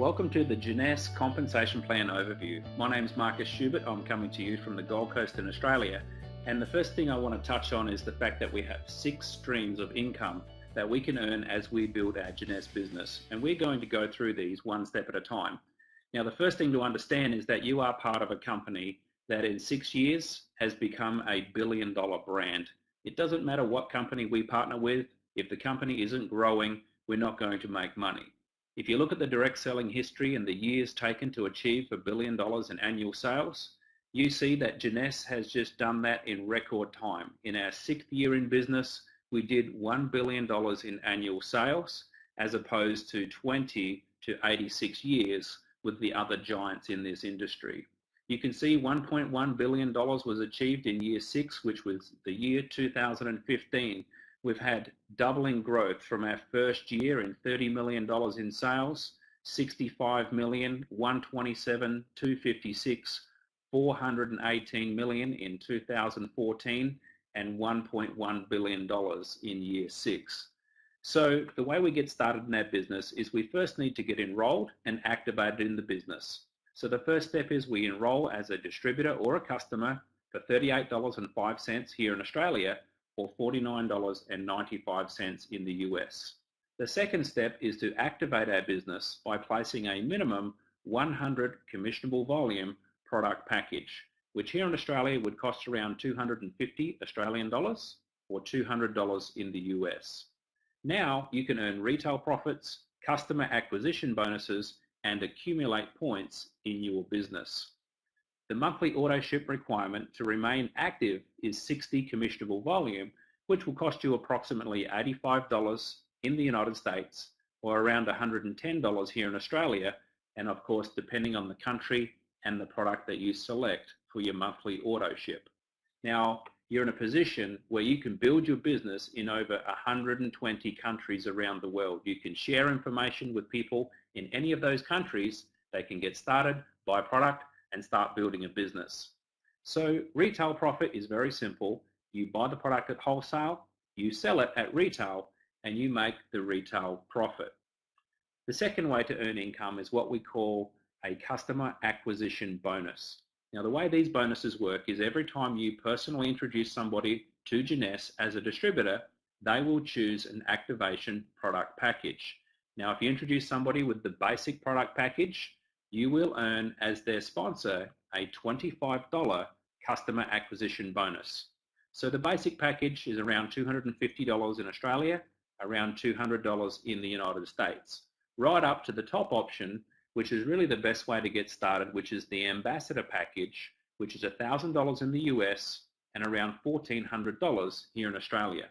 Welcome to the Jeunesse Compensation Plan Overview. My name is Marcus Schubert. I'm coming to you from the Gold Coast in Australia. And the first thing I want to touch on is the fact that we have six streams of income that we can earn as we build our Jeunesse business. And we're going to go through these one step at a time. Now, the first thing to understand is that you are part of a company that in six years has become a billion dollar brand. It doesn't matter what company we partner with, if the company isn't growing, we're not going to make money. If you look at the direct selling history and the years taken to achieve a billion dollars in annual sales, you see that Jeunesse has just done that in record time. In our sixth year in business, we did $1 billion in annual sales as opposed to 20 to 86 years with the other giants in this industry. You can see $1.1 billion was achieved in year six, which was the year 2015. We've had doubling growth from our first year in $30 million in sales, 65 million, 127, 256, 418 million in 2014, and $1.1 billion in year six. So the way we get started in our business is we first need to get enrolled and activated in the business. So the first step is we enroll as a distributor or a customer for $38.05 here in Australia or $49.95 in the US. The second step is to activate our business by placing a minimum 100 commissionable volume product package, which here in Australia would cost around 250 Australian dollars or $200 in the US. Now you can earn retail profits, customer acquisition bonuses, and accumulate points in your business. The monthly auto ship requirement to remain active is 60 commissionable volume, which will cost you approximately $85 in the United States or around $110 here in Australia, and of course depending on the country and the product that you select for your monthly auto ship. Now, you're in a position where you can build your business in over 120 countries around the world. You can share information with people in any of those countries. They can get started, buy product, and start building a business. So retail profit is very simple. You buy the product at wholesale, you sell it at retail, and you make the retail profit. The second way to earn income is what we call a customer acquisition bonus. Now the way these bonuses work is every time you personally introduce somebody to Jeunesse as a distributor, they will choose an activation product package. Now if you introduce somebody with the basic product package, you will earn as their sponsor a $25 customer acquisition bonus. So the basic package is around $250 in Australia, around $200 in the United States, right up to the top option, which is really the best way to get started, which is the ambassador package, which is $1,000 in the US and around $1,400 here in Australia.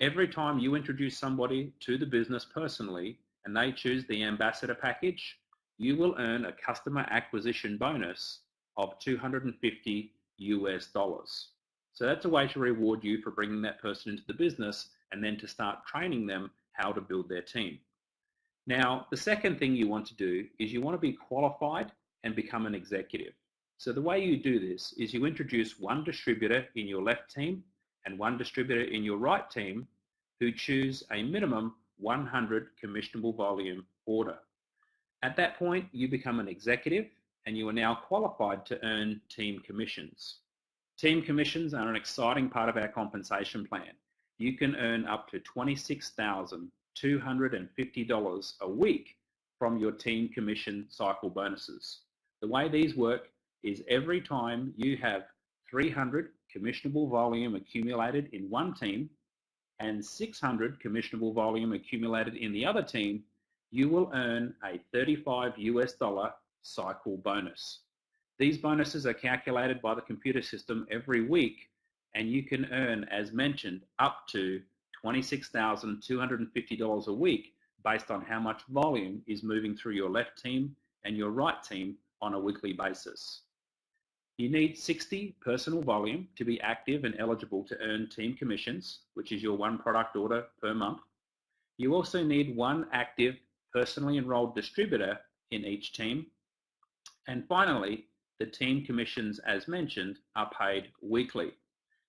Every time you introduce somebody to the business personally and they choose the ambassador package, you will earn a customer acquisition bonus of 250 US dollars. So that's a way to reward you for bringing that person into the business and then to start training them how to build their team. Now, the second thing you want to do is you want to be qualified and become an executive. So the way you do this is you introduce one distributor in your left team and one distributor in your right team who choose a minimum 100 commissionable volume order. At that point, you become an executive and you are now qualified to earn team commissions. Team commissions are an exciting part of our compensation plan. You can earn up to $26,250 a week from your team commission cycle bonuses. The way these work is every time you have 300 commissionable volume accumulated in one team and 600 commissionable volume accumulated in the other team, you will earn a 35 US dollar cycle bonus. These bonuses are calculated by the computer system every week and you can earn, as mentioned, up to $26,250 a week based on how much volume is moving through your left team and your right team on a weekly basis. You need 60 personal volume to be active and eligible to earn team commissions, which is your one product order per month. You also need one active personally enrolled distributor in each team. And finally, the team commissions, as mentioned, are paid weekly.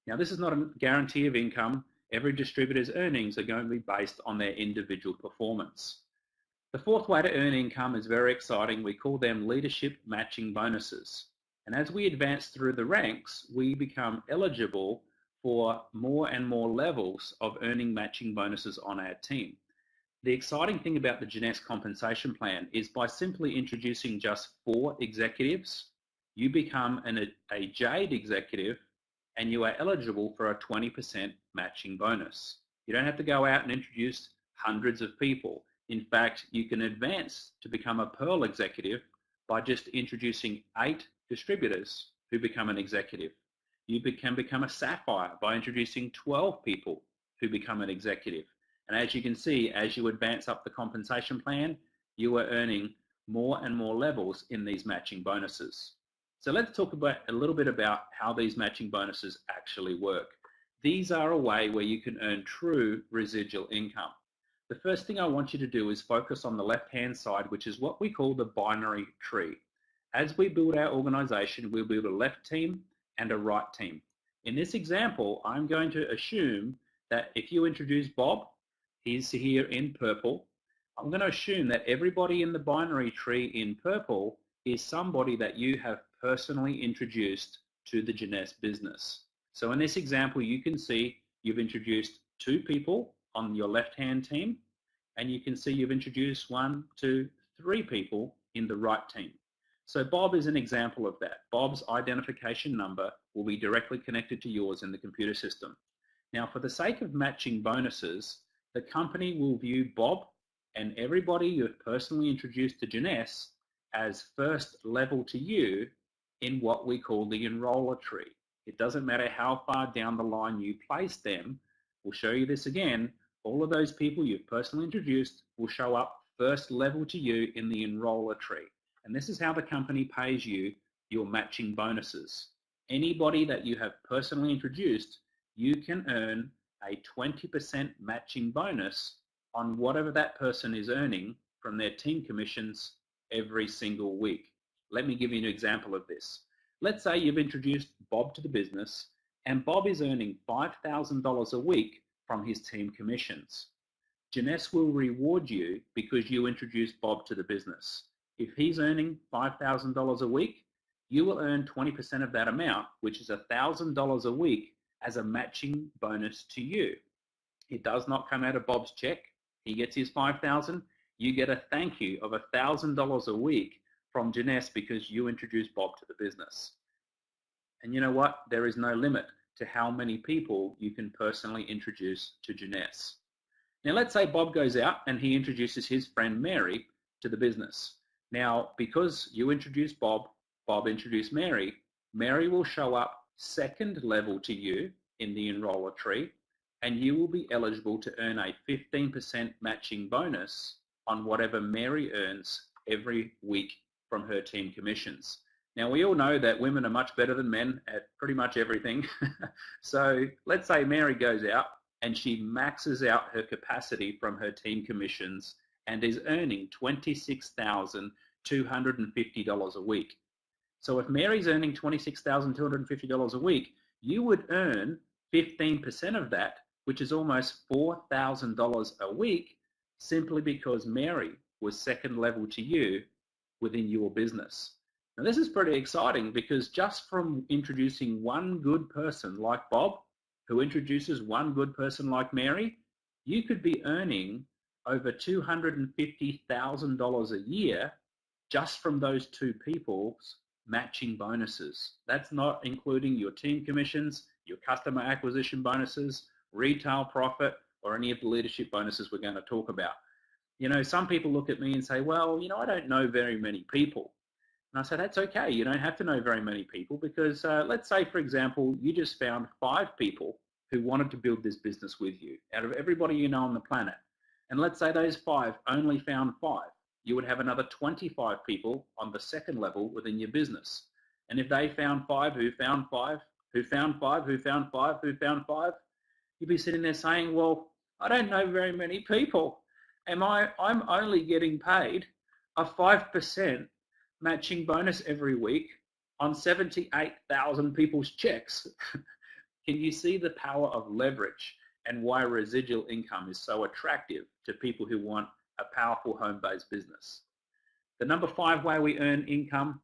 Now, this is not a guarantee of income. Every distributor's earnings are going to be based on their individual performance. The fourth way to earn income is very exciting. We call them leadership matching bonuses. And as we advance through the ranks, we become eligible for more and more levels of earning matching bonuses on our team. The exciting thing about the Jeunesse compensation plan is by simply introducing just four executives, you become an, a JADE executive and you are eligible for a 20% matching bonus. You don't have to go out and introduce hundreds of people. In fact, you can advance to become a Pearl executive by just introducing eight distributors who become an executive. You can become a Sapphire by introducing 12 people who become an executive. And as you can see, as you advance up the compensation plan, you are earning more and more levels in these matching bonuses. So let's talk about a little bit about how these matching bonuses actually work. These are a way where you can earn true residual income. The first thing I want you to do is focus on the left-hand side, which is what we call the binary tree. As we build our organization, we'll build a left team and a right team. In this example, I'm going to assume that if you introduce Bob, he's here in purple. I'm going to assume that everybody in the binary tree in purple is somebody that you have personally introduced to the Jeunesse business. So in this example, you can see you've introduced two people on your left-hand team, and you can see you've introduced one, two, three people in the right team. So Bob is an example of that. Bob's identification number will be directly connected to yours in the computer system. Now, for the sake of matching bonuses, the company will view Bob and everybody you've personally introduced to Jeunesse as first level to you in what we call the enroller tree. It doesn't matter how far down the line you place them. We'll show you this again. All of those people you've personally introduced will show up first level to you in the enroller tree. And this is how the company pays you your matching bonuses. Anybody that you have personally introduced, you can earn a 20% matching bonus on whatever that person is earning from their team commissions every single week. Let me give you an example of this. Let's say you've introduced Bob to the business and Bob is earning $5,000 a week from his team commissions. Jeunesse will reward you because you introduced Bob to the business. If he's earning $5,000 a week, you will earn 20% of that amount, which is $1,000 a week as a matching bonus to you. It does not come out of Bob's check. He gets his 5000 You get a thank you of $1,000 a week from Jeunesse because you introduced Bob to the business. And you know what? There is no limit to how many people you can personally introduce to Jeunesse. Now let's say Bob goes out and he introduces his friend Mary to the business. Now, because you introduced Bob, Bob introduced Mary, Mary will show up second level to you in the enroller tree and you will be eligible to earn a 15% matching bonus on whatever Mary earns every week from her team commissions. Now we all know that women are much better than men at pretty much everything. so let's say Mary goes out and she maxes out her capacity from her team commissions and is earning $26,250 a week. So if Mary's earning $26,250 a week, you would earn 15% of that, which is almost $4,000 a week, simply because Mary was second level to you within your business. Now this is pretty exciting because just from introducing one good person like Bob, who introduces one good person like Mary, you could be earning over $250,000 a year just from those two people's matching bonuses. That's not including your team commissions, your customer acquisition bonuses, retail profit, or any of the leadership bonuses we're going to talk about. You know, some people look at me and say, well, you know, I don't know very many people. And I say, that's okay. You don't have to know very many people because uh, let's say, for example, you just found five people who wanted to build this business with you out of everybody you know on the planet. And let's say those five only found five you would have another 25 people on the second level within your business. And if they found five who found five, who found five, who found five, who found five, you'd be sitting there saying, well, I don't know very many people. Am I, I'm only getting paid a 5% matching bonus every week on 78,000 people's checks. Can you see the power of leverage and why residual income is so attractive to people who want a powerful home-based business. The number five way we earn income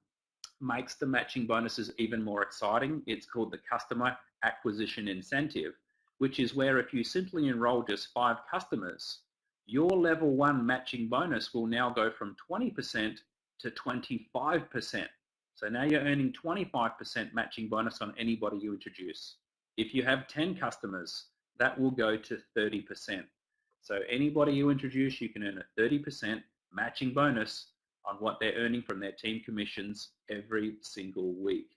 makes the matching bonuses even more exciting. It's called the customer acquisition incentive, which is where if you simply enroll just five customers, your level one matching bonus will now go from 20% to 25%. So now you're earning 25% matching bonus on anybody you introduce. If you have 10 customers, that will go to 30%. So anybody you introduce, you can earn a 30% matching bonus on what they're earning from their team commissions every single week.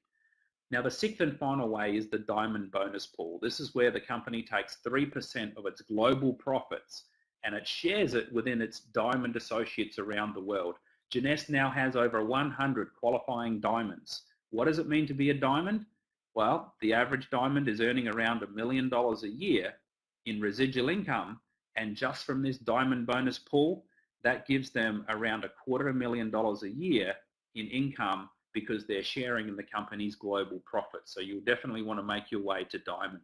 Now the sixth and final way is the diamond bonus pool. This is where the company takes 3% of its global profits and it shares it within its diamond associates around the world. Jeunesse now has over 100 qualifying diamonds. What does it mean to be a diamond? Well, the average diamond is earning around a million dollars a year in residual income and just from this diamond bonus pool, that gives them around a quarter of a million dollars a year in income because they're sharing in the company's global profits. So you'll definitely want to make your way to diamond.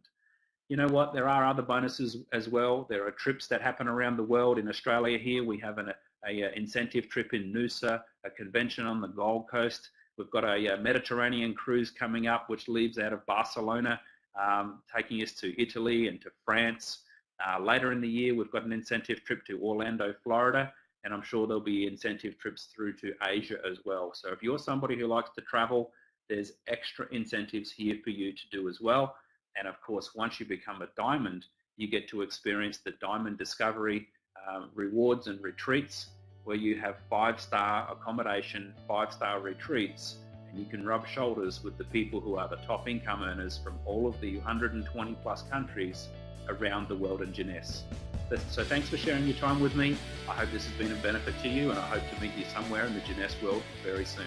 You know what? There are other bonuses as well. There are trips that happen around the world. In Australia here, we have an a, a incentive trip in Noosa, a convention on the Gold Coast. We've got a, a Mediterranean cruise coming up, which leaves out of Barcelona, um, taking us to Italy and to France. Uh, later in the year, we've got an incentive trip to Orlando, Florida, and I'm sure there'll be incentive trips through to Asia as well. So if you're somebody who likes to travel, there's extra incentives here for you to do as well. And of course, once you become a diamond, you get to experience the Diamond Discovery um, rewards and retreats where you have five-star accommodation, five-star retreats, and you can rub shoulders with the people who are the top income earners from all of the 120 plus countries around the world in Jeunesse. So thanks for sharing your time with me. I hope this has been a benefit to you and I hope to meet you somewhere in the Jeunesse world very soon.